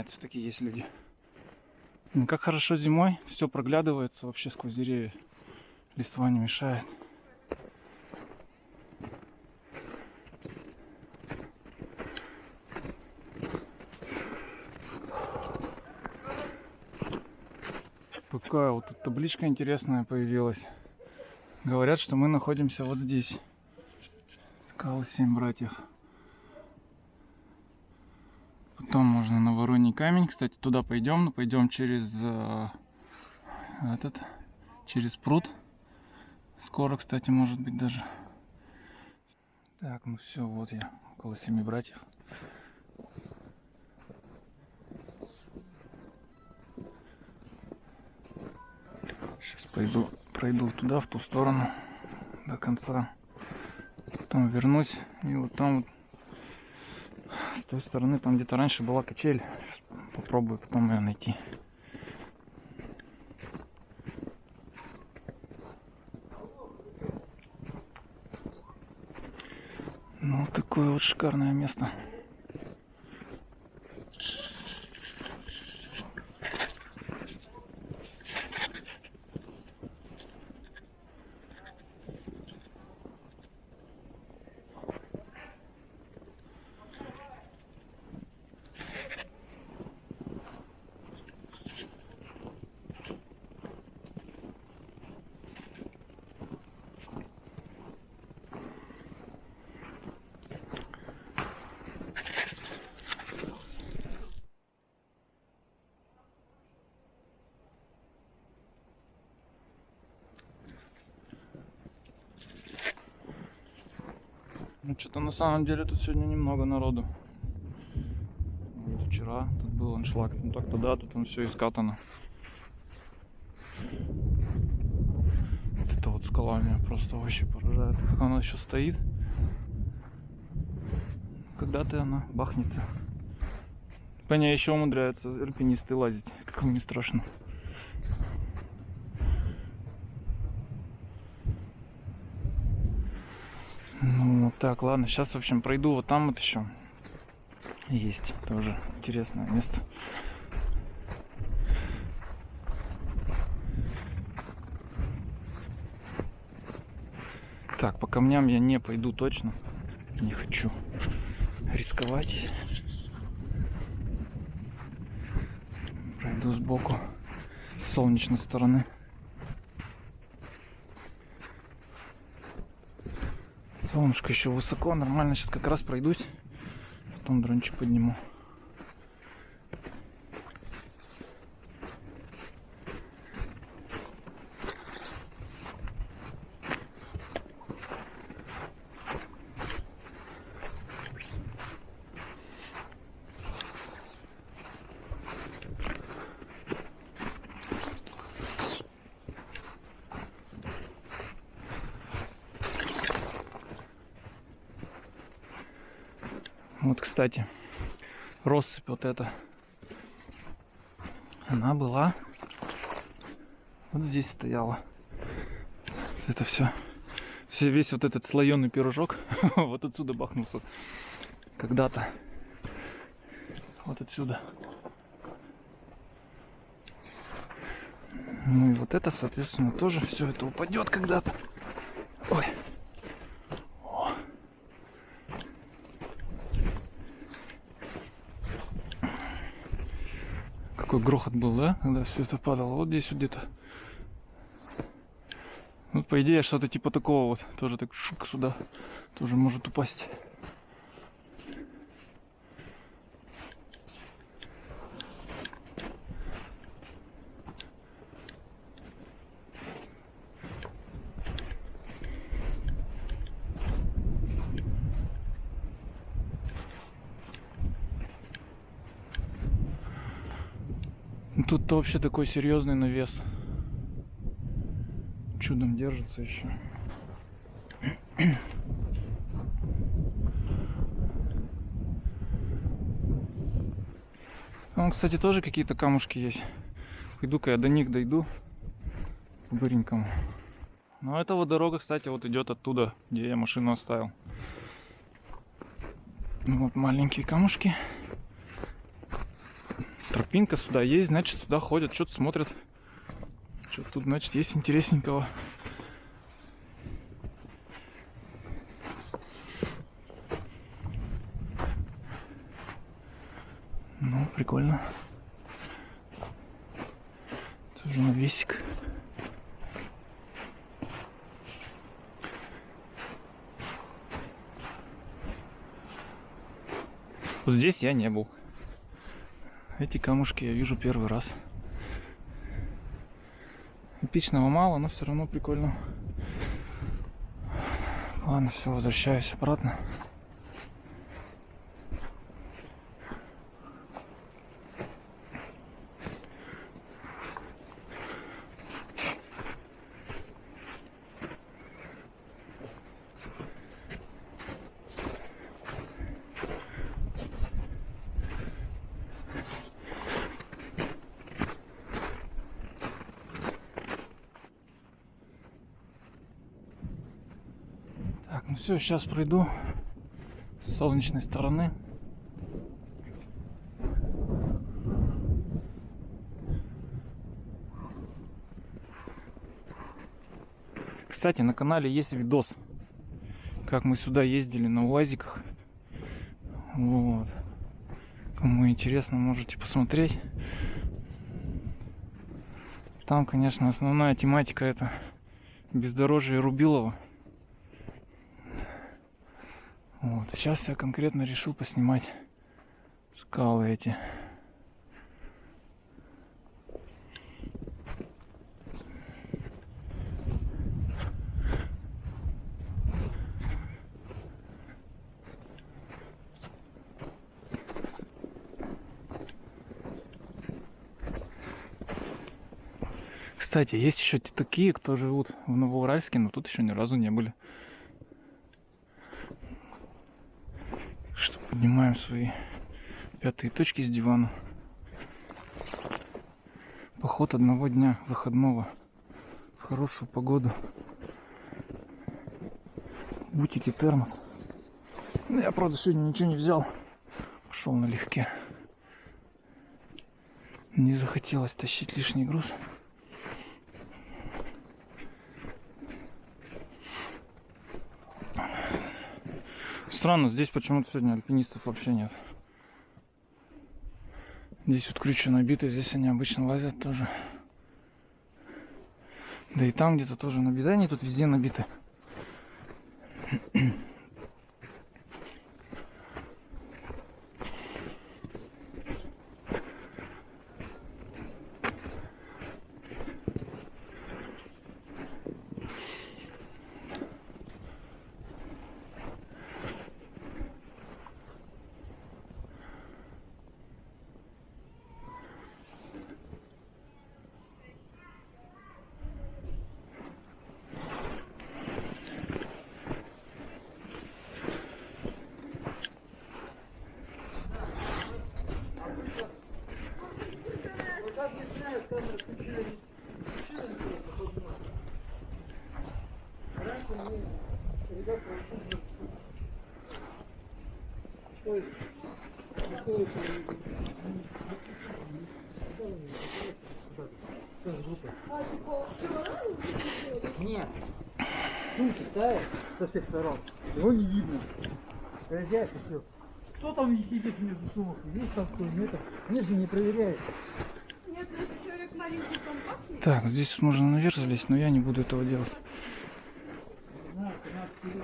Нет, все-таки есть люди. Ну, как хорошо зимой, все проглядывается вообще сквозь деревья. Листва не мешает. Какая вот тут табличка интересная появилась. Говорят, что мы находимся вот здесь. Скалы Семь Братьев. Потом можно на Вороний камень. Кстати, туда пойдем. Но пойдем через э, этот, через пруд. Скоро, кстати, может быть даже. Так, ну все, вот я около Семи Братьев. Сейчас пойду, пройду туда, в ту сторону до конца. Потом вернусь и вот там вот той стороны, там где-то раньше была качель. Попробую потом ее найти. Ну, такое вот шикарное место. Ну, что-то на самом деле тут сегодня немного народу. Вот вчера тут был аншлаг, ну так туда, тут он все искатано. Вот это вот скала меня просто вообще поражает. Как она еще стоит. Когда-то она бахнется. По ней еще умудряются альпинисты лазить, как им не страшно. Ну, вот так, ладно, сейчас, в общем, пройду вот там вот еще. Есть тоже интересное место. Так, по камням я не пойду точно. Не хочу рисковать. Пройду сбоку, с солнечной стороны. Солнышко еще высоко, нормально. Сейчас как раз пройдусь. Потом дрончик подниму. Вот, кстати, россыпь вот эта. Она была вот здесь стояла. Это все. все весь вот этот слоеный пирожок вот отсюда бахнулся. Когда-то. Вот отсюда. Ну и вот это, соответственно, тоже все это упадет когда-то. Ой. О. Какой грохот был, да? Когда все это падало. Вот здесь вот где-то. Вот по идее что-то типа такого вот. Тоже так шук сюда. Тоже может упасть. Тут-то вообще такой серьезный навес. Чудом держится еще. Там, кстати, тоже какие-то камушки есть. Пойду-ка я до них дойду. Быренькому. Эта вот дорога, кстати, вот идет оттуда, где я машину оставил. Ну, Вот маленькие камушки. Тропинка сюда есть, значит сюда ходят, что-то смотрят. Что тут, значит, есть интересненького. Ну, прикольно. Тоже навесик. Вот здесь я не был. Эти камушки я вижу первый раз. Эпичного мало, но все равно прикольно. Ладно, все, возвращаюсь обратно. Так, ну все, сейчас пройду с солнечной стороны. Кстати, на канале есть видос, как мы сюда ездили на УАЗиках. Вот. Кому интересно, можете посмотреть. Там, конечно, основная тематика это бездорожье Рубилова. Вот. Сейчас я конкретно решил поснимать скалы эти. Кстати, есть еще такие, кто живут в Новоуральске, но тут еще ни разу не были. Что поднимаем свои пятые точки с дивана. Поход одного дня выходного в хорошую погоду. Бутики, термос. Ну, Я, правда, сегодня ничего не взял. Пошел налегке. Не захотелось тащить лишний груз. Странно, здесь почему-то сегодня альпинистов вообще нет. Здесь вот крючи набиты, здесь они обычно лазят тоже. Да и там где-то тоже набиты. Они тут везде набиты. Нет. Сумки ставят со всех сторон. Его не видно. Проезжает и все. Кто там сидит между сумок? Есть там кто нет? Они же не проверяют. Нет, ну если человек маленький компактный, Так, здесь можно наверх залезть, но я не буду этого делать.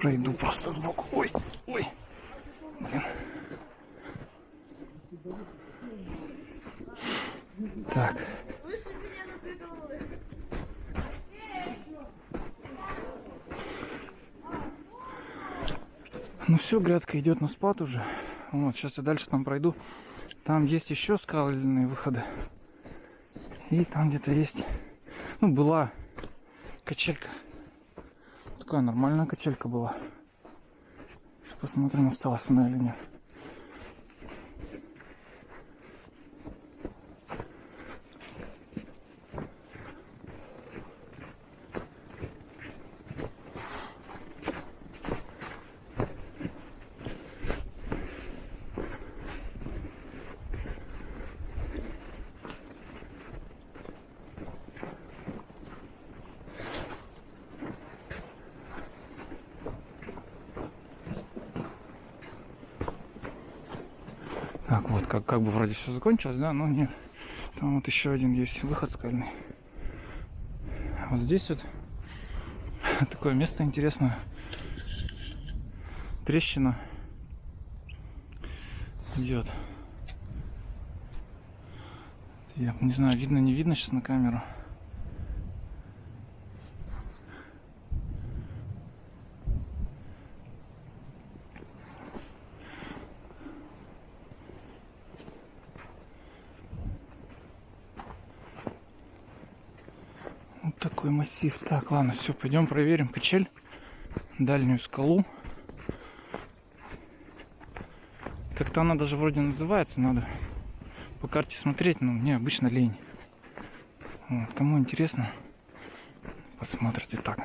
Пройду просто сбоку. Ой, ой. Блин. Так. Ну все, грядка идет на спад уже. Вот, сейчас я дальше там пройду. Там есть еще скальные выходы. И там где-то есть, ну, была качелька. Такая нормальная качелька была. Сейчас посмотрим, осталась она или нет. Как, как бы вроде все закончилось, да, но нет. Там вот еще один есть выход скальный. А вот здесь вот такое место интересное. Трещина идет. Я не знаю, видно, не видно сейчас на камеру. Вот такой массив. Так, ладно, все, пойдем проверим качель, дальнюю скалу. Как-то она даже вроде называется, надо по карте смотреть, но мне обычно лень. Вот, кому интересно, посмотрите так.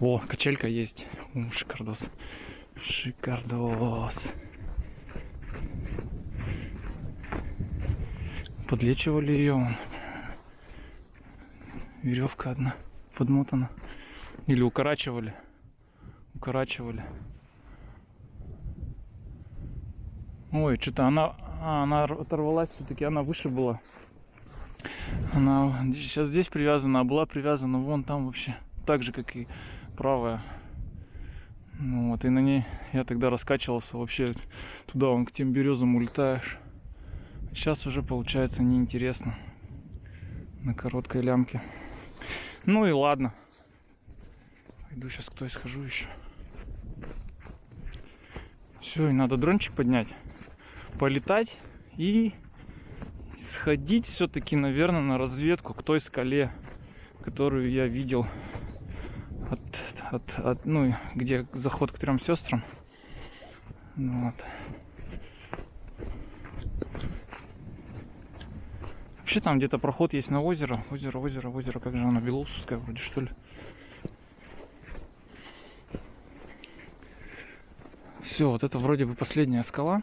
О, качелька есть. О, шикардос. Шикардос. Подлечивали ее. Веревка одна подмотана. Или укорачивали. Укорачивали. Ой, что-то она, а, она оторвалась, все-таки она выше была. Она сейчас здесь привязана, а была привязана вон там вообще. Так же, как и правая. Ну вот, и на ней я тогда раскачивался вообще туда, вон к тем березам улетаешь. Сейчас уже получается неинтересно. На короткой лямке. Ну и ладно. Пойду сейчас кто схожу еще. Все, и надо дрончик поднять полетать и сходить все-таки, наверное, на разведку к той скале, которую я видел от, от, от ну, где заход к трем сестрам. Вот. Вообще там где-то проход есть на озеро. Озеро, озеро, озеро. Как же оно? Белоусовское вроде, что ли? Все, вот это вроде бы последняя скала.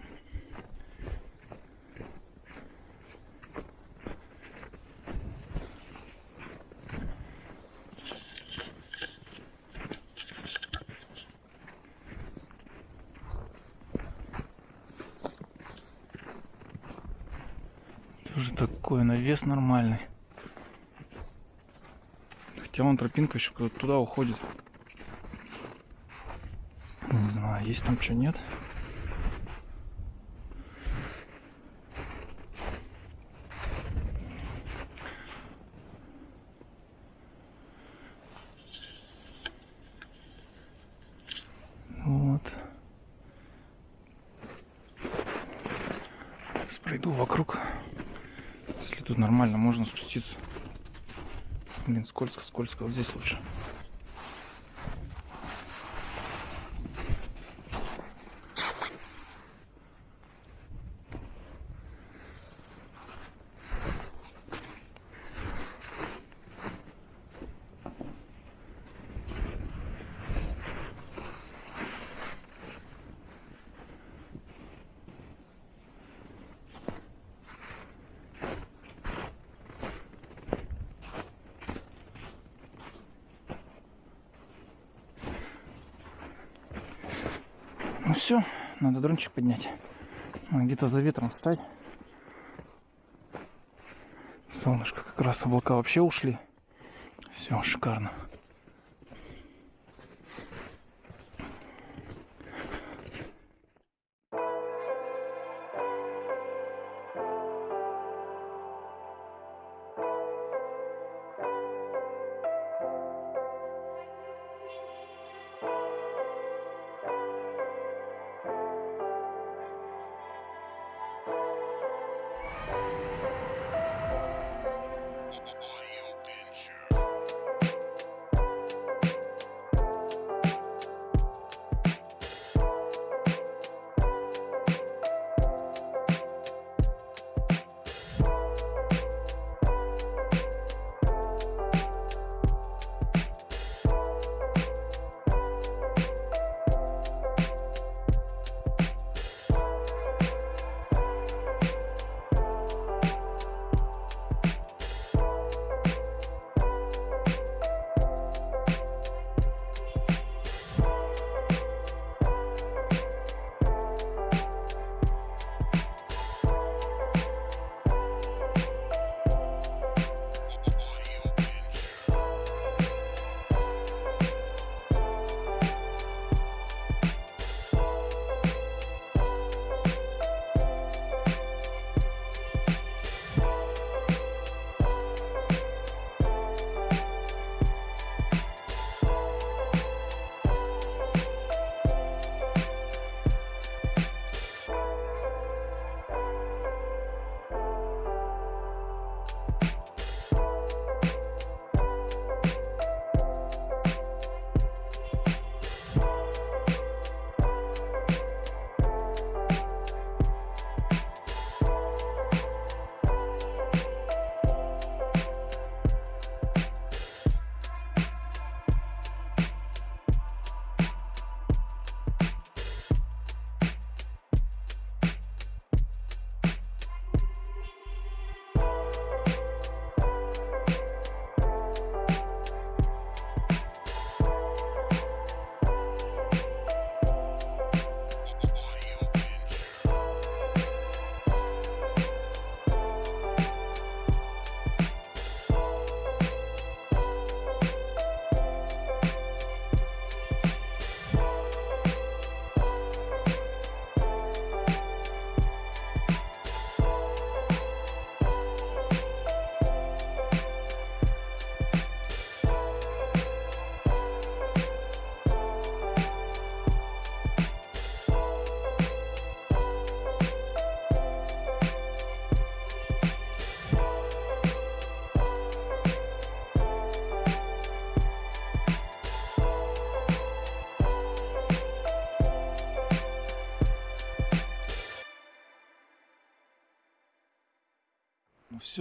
Тоже навес нормальный. Хотя вон тропинка еще туда уходит. Не знаю, есть там что, нет. Вот. Сейчас пройду вокруг. Если тут нормально, можно спуститься. Блин, скользко, здесь лучше. Все, надо дрончик поднять. Где-то за ветром встать. Солнышко как раз облака вообще ушли. Все, шикарно.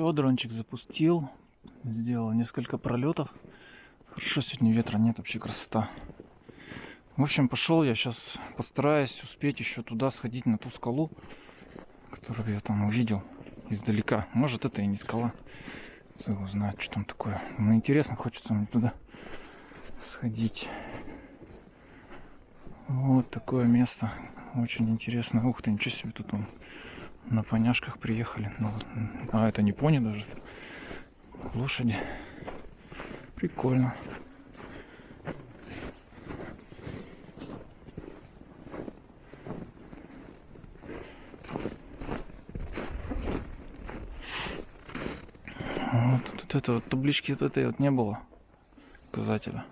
Все, дрончик запустил. Сделал несколько пролетов. Хорошо, сегодня ветра нет, вообще красота. В общем, пошел я сейчас постараюсь успеть еще туда сходить на ту скалу, которую я там увидел издалека. Может, это и не скала. Кто его знает, что там такое. Но интересно, хочется мне туда сходить. Вот такое место. Очень интересно. Ух ты, ничего себе тут он на поняшках приехали. Ну, вот, а это не пони даже. Лошади. Прикольно. Вот тут это вот таблички вот этой вот не было. Указателя.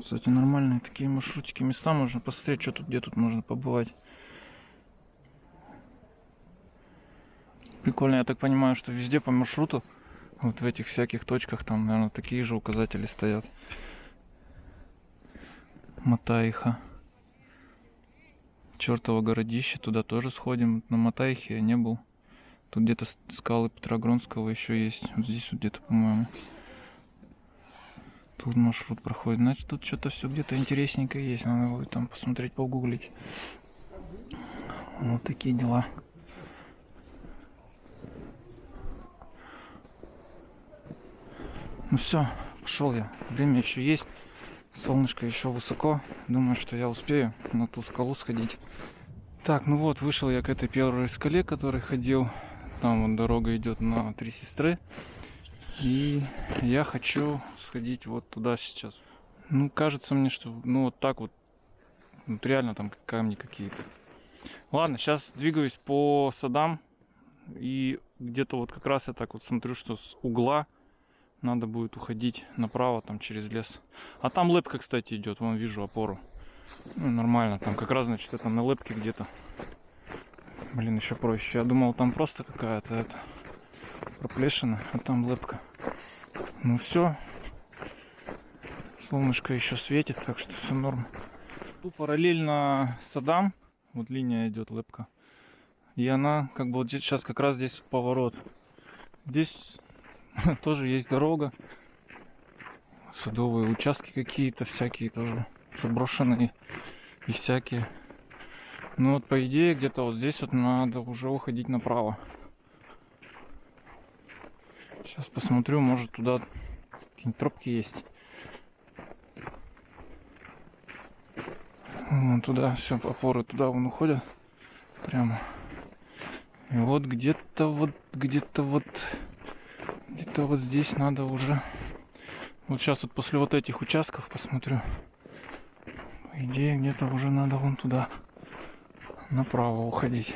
Кстати, нормальные такие маршрутики, места можно посмотреть, что тут, где тут можно побывать. Прикольно, я так понимаю, что везде по маршруту, вот в этих всяких точках, там, наверное, такие же указатели стоят. Матаиха. Чертово городище, туда тоже сходим. На Матаихе я не был. Тут где-то скалы Петрогронского еще есть. Вот здесь вот где-то, по-моему. Тут маршрут проходит. Значит, тут что-то все где-то интересненькое есть. Надо будет там посмотреть, погуглить. Вот такие дела. Ну все, пошел я. Время еще есть. Солнышко еще высоко. Думаю, что я успею на ту скалу сходить. Так, ну вот, вышел я к этой первой скале, которой ходил. Там вот дорога идет на Три Сестры. И я хочу сходить вот туда сейчас. Ну, кажется мне, что ну вот так вот. Вот реально там камни какие-то. Ладно, сейчас двигаюсь по садам. И где-то вот как раз я так вот смотрю, что с угла надо будет уходить направо там через лес. А там лепка, кстати, идет. Вон вижу опору. Ну, нормально. Там как раз, значит, это на лепке где-то. Блин, еще проще. Я думал, там просто какая-то это проплешина, а там лепка. Ну все. Солнышко еще светит, так что все норм. Тут параллельно садам, вот линия идет лепка. И она, как бы вот здесь, сейчас как раз здесь поворот. Здесь тоже есть дорога. Садовые участки какие-то всякие тоже заброшенные и всякие. Ну вот по идее где-то вот здесь вот надо уже уходить направо. Сейчас посмотрю, может туда какие-нибудь тропки есть. Вон туда, все, опоры туда вон уходят. Прямо. И вот где-то вот, где-то вот, где-то вот здесь надо уже. Вот сейчас вот после вот этих участков посмотрю. По идее, где-то уже надо вон туда направо уходить.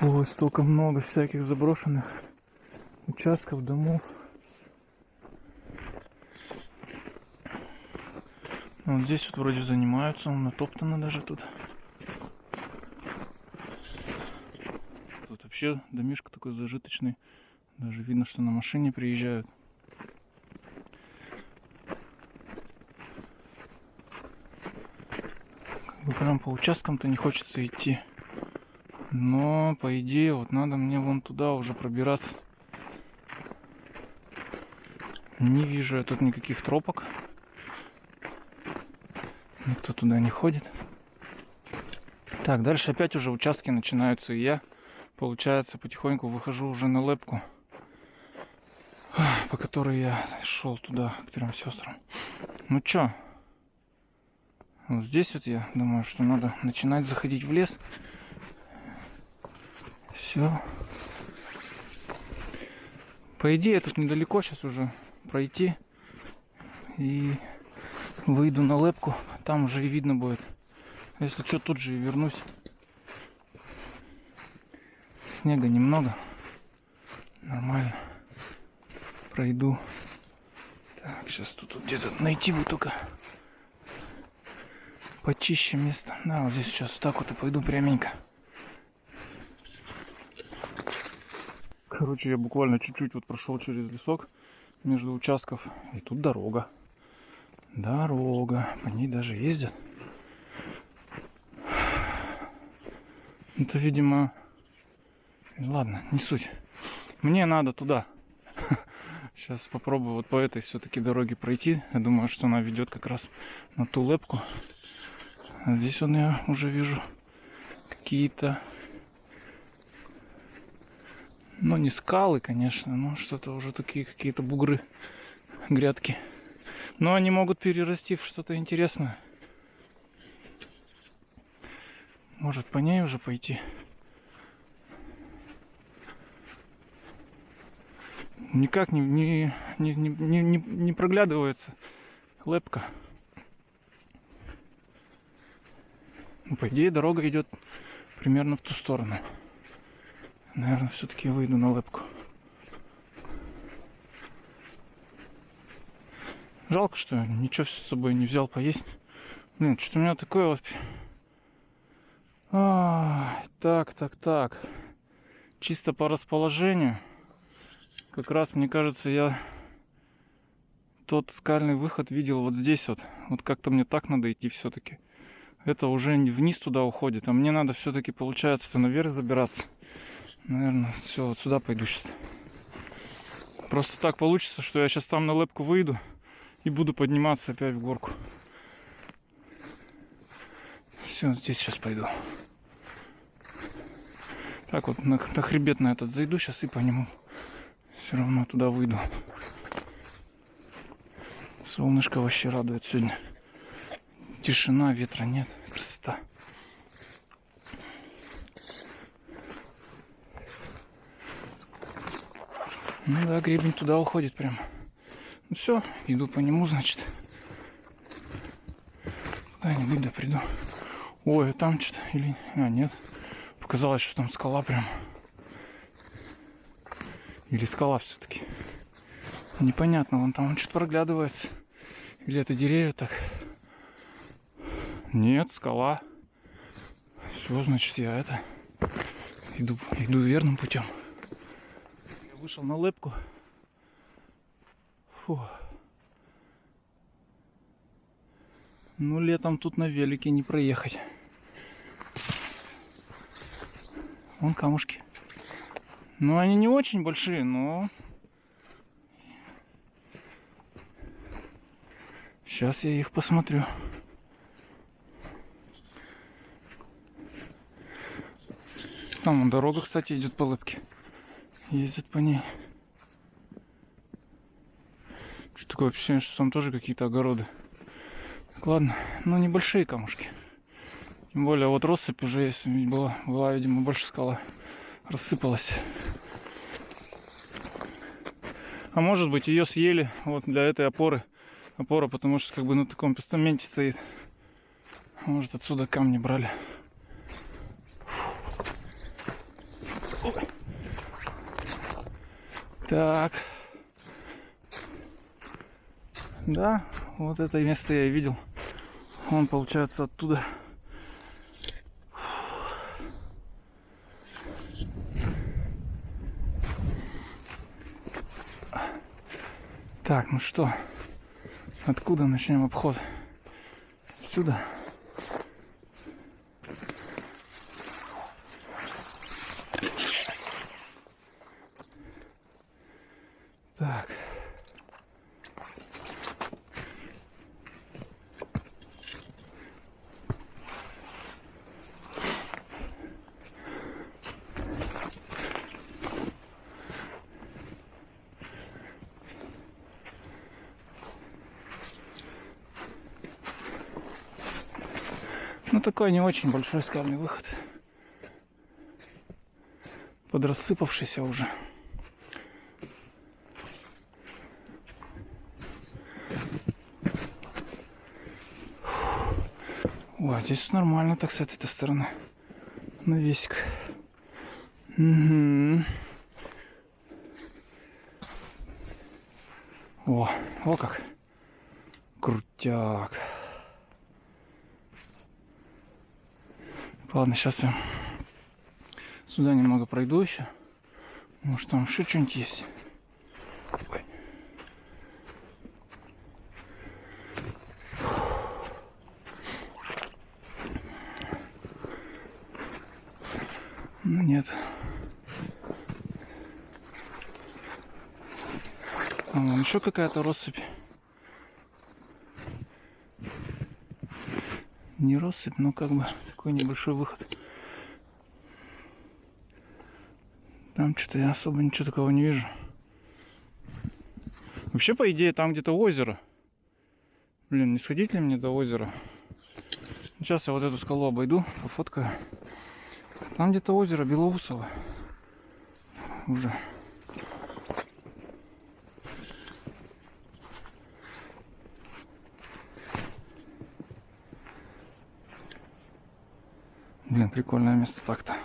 Ой, столько много всяких заброшенных участков, домов. Ну, Вот здесь вот вроде занимаются, натоптано даже тут. Тут вообще домишка такой зажиточный. Даже видно, что на машине приезжают. Прям по участкам-то не хочется идти. Но, по идее, вот надо мне вон туда уже пробираться. Не вижу я тут никаких тропок. Никто туда не ходит. Так, дальше опять уже участки начинаются, и я, получается, потихоньку выхожу уже на лепку, по которой я шел туда, к трем сестрам. Ну чё, вот здесь вот я думаю, что надо начинать заходить в лес. Все. По идее, тут недалеко сейчас уже пройти. И выйду на лепку. Там уже и видно будет. Если что, тут же и вернусь. Снега немного. Нормально. Пройду. Так, сейчас тут вот где-то найти бы только почище место. Да, вот здесь сейчас вот так вот и пойду пряменько. Короче, я буквально чуть-чуть вот прошел через лесок между участков. И тут дорога. Дорога. По ней даже ездят. Это, видимо, Ладно, не суть. Мне надо туда. Сейчас попробую вот по этой все-таки дороге пройти. Я думаю, что она ведет как раз на ту лепку. А здесь вот я уже вижу какие-то, ну не скалы, конечно, но что-то уже такие какие-то бугры, грядки. Но они могут перерасти в что-то интересное. Может по ней уже пойти. Никак не, не, не, не, не, не- проглядывается лепка. Ну, по идее, дорога идет примерно в ту сторону. Наверное, все-таки выйду на лепку. Жалко, что ничего с собой не взял поесть. Блин, что-то у меня такое вот... А, так, так, так. Чисто по расположению. Как раз, мне кажется, я тот скальный выход видел вот здесь вот. Вот как-то мне так надо идти все-таки. Это уже вниз туда уходит, а мне надо все-таки, получается, наверх забираться. Наверное, все, вот сюда пойду сейчас. Просто так получится, что я сейчас там на лепку выйду и буду подниматься опять в горку. Все, здесь сейчас пойду. Так вот, на, на хребет на этот зайду сейчас и по нему все равно туда выйду. Солнышко вообще радует сегодня. Тишина, ветра нет. Красота. Ну да, гребень туда уходит прям. Ну все, иду по нему, значит. Куда-нибудь да приду. Ой, а там что-то или... А, нет. Показалось, что там скала прям. Или скала все-таки. Непонятно, вон там что-то проглядывается. Или это деревья так. Нет, скала. Все, значит, я это иду, иду верным путем. Я вышел на лепку. Фу. Ну, летом тут на велике не проехать. Вон камушки. Ну, они не очень большие, но... Сейчас я их посмотрю. Там дорога, кстати, идет по лыпке. Ездят по ней. Что такое ощущение, что там тоже какие-то огороды. Так, ладно, ну небольшие камушки. Тем более вот россыпь уже есть, была, была, видимо, больше скала. Рассыпалась. А может быть ее съели вот для этой опоры. Опора, потому что как бы на таком постаменте стоит. Может отсюда камни брали. Так. Да, вот это место я и видел. Он получается оттуда. Так, ну что, откуда начнем обход? Сюда. Так. Ну такой не очень большой скальный выход. Подрассыпавшийся уже. О, здесь нормально так с этой стороны. Навесик. Угу. О, о как. Крутяк. Ладно, сейчас я сюда немного пройду еще. Может там еще что-нибудь есть. Ой. Ну нет. Там вон еще какая-то россыпь. Не россыпь, но как бы такой небольшой выход. Там что-то я особо ничего такого не вижу. Вообще, по идее, там где-то озеро. Блин, не сходить ли мне до озера? Сейчас я вот эту скалу обойду, пофоткаю. Там где-то озеро Белоусово. Уже. Блин, прикольное место так-то.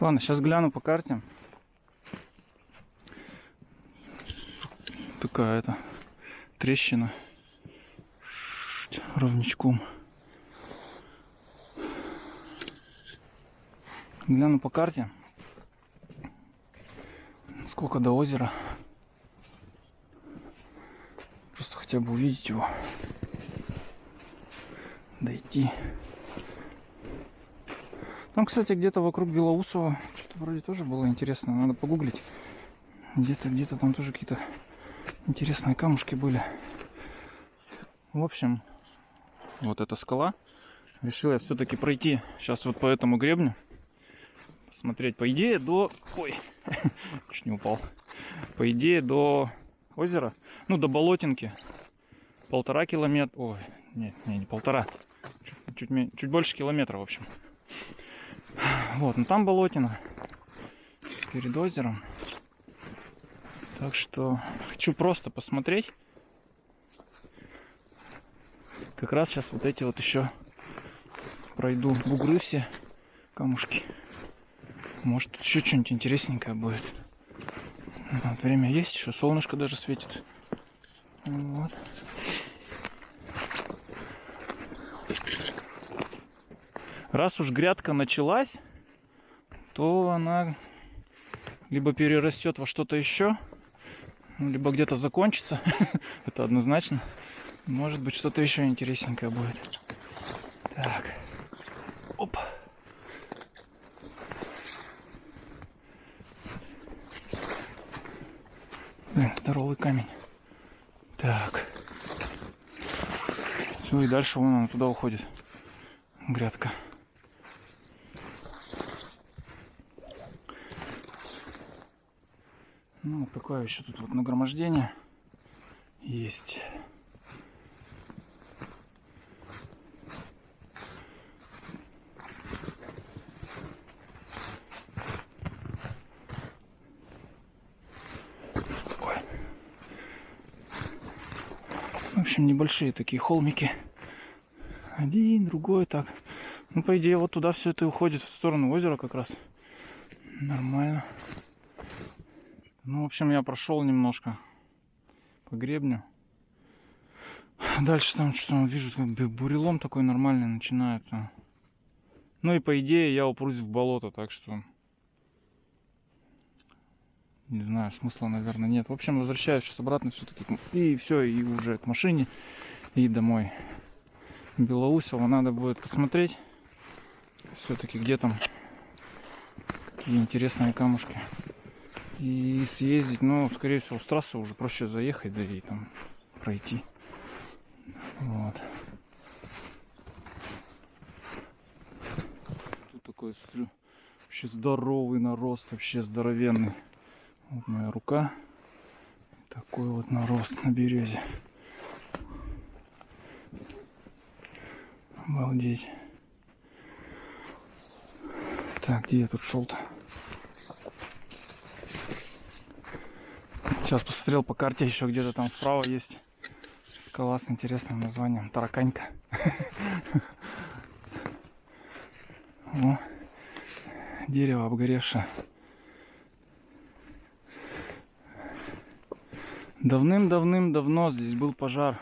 Ладно, сейчас гляну по карте. Такая это трещина ровничком. Гляну по карте. Сколько до озера. Просто хотя бы увидеть его. Дойти. Там, кстати, где-то вокруг Белоусова что-то вроде тоже было интересно. Надо погуглить. Где-то, где-то там тоже какие-то интересные камушки были. В общем, вот эта скала. Решил я все-таки пройти сейчас вот по этому гребню. Посмотреть, по идее, до... Ой, чуть не упал. По идее, до озера, ну, до болотинки. Полтора километра... Ой, нет, не, не полтора. Чуть, чуть, чуть больше километра, в общем. Вот, ну там болотина. Перед озером. Так что хочу просто посмотреть. Как раз сейчас вот эти вот еще пройду бугры все, камушки. Может тут еще что-нибудь интересненькое будет. Вот, время есть, еще солнышко даже светит. Вот. Раз уж грядка началась, то она либо перерастет во что-то еще, ну, либо где-то закончится. Это однозначно. Может быть, что-то еще интересненькое будет. Так. Оп. Блин, здоровый камень. Так. Все, и дальше вон она туда уходит. Грядка. Ну, вот такое еще тут вот нагромождение есть. Ой. В общем, небольшие такие холмики. Один, другой, так. Ну, по идее, вот туда все это уходит, в сторону озера как раз. Нормально. Ну, в общем, я прошел немножко по гребню. Дальше там что вижу, как бы бурелом такой нормальный начинается. Ну и по идее я упрусь в болото, так что... Не знаю, смысла, наверное, нет. В общем, возвращаюсь сейчас обратно все-таки. И все, и уже к машине, и домой. Белоусово надо будет посмотреть. Все-таки где там какие интересные камушки. И съездить, но, скорее всего, с трассы уже проще заехать, да и там пройти. Вот. Тут такой, смотрю, вообще здоровый нарост, вообще здоровенный. Вот моя рука. Такой вот нарост на березе. Обалдеть. Так, где я тут шел-то? Сейчас посмотрел по карте, еще где-то там справа есть скала с интересным названием Тараканька. О, дерево обгоревшее. Давным-давным-давно здесь был пожар.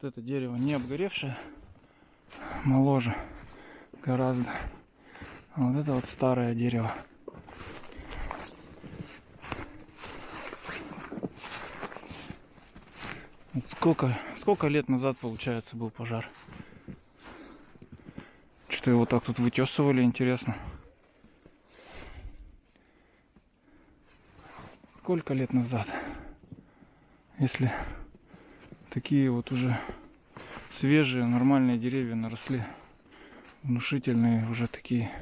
Вот это дерево не обгоревшее, моложе гораздо. А вот это вот старое дерево. Вот сколько, сколько лет назад, получается, был пожар? Что его так тут вытесывали, интересно. Сколько лет назад? Если такие вот уже свежие, нормальные деревья наросли, внушительные уже такие